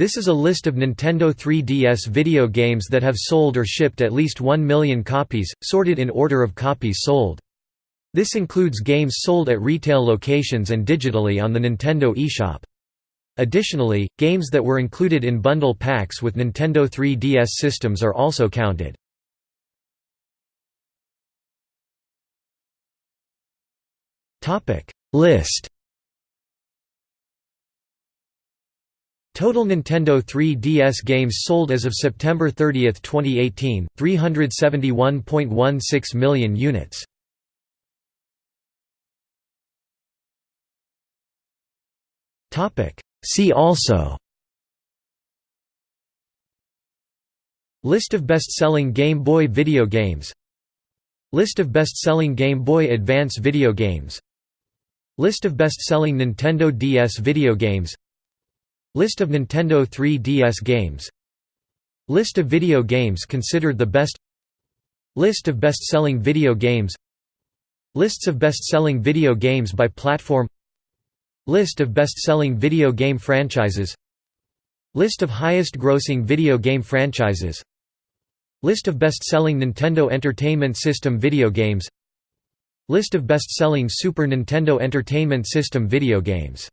This is a list of Nintendo 3DS video games that have sold or shipped at least 1 million copies, sorted in order of copies sold. This includes games sold at retail locations and digitally on the Nintendo eShop. Additionally, games that were included in bundle packs with Nintendo 3DS systems are also counted. List Total Nintendo 3DS games sold as of September 30, 2018, 371.16 million units. See also. List of best-selling Game Boy video games. List of best-selling Game Boy Advance video games. List of best-selling Nintendo DS video games List of Nintendo 3DS games. List of video games considered the best. List of best-selling video games. Lists of best-selling video games by platform. List of best-selling video game franchises. List of highest-grossing video game franchises. List of best-selling Nintendo Entertainment System video games. List of best-selling Super Nintendo Entertainment System video games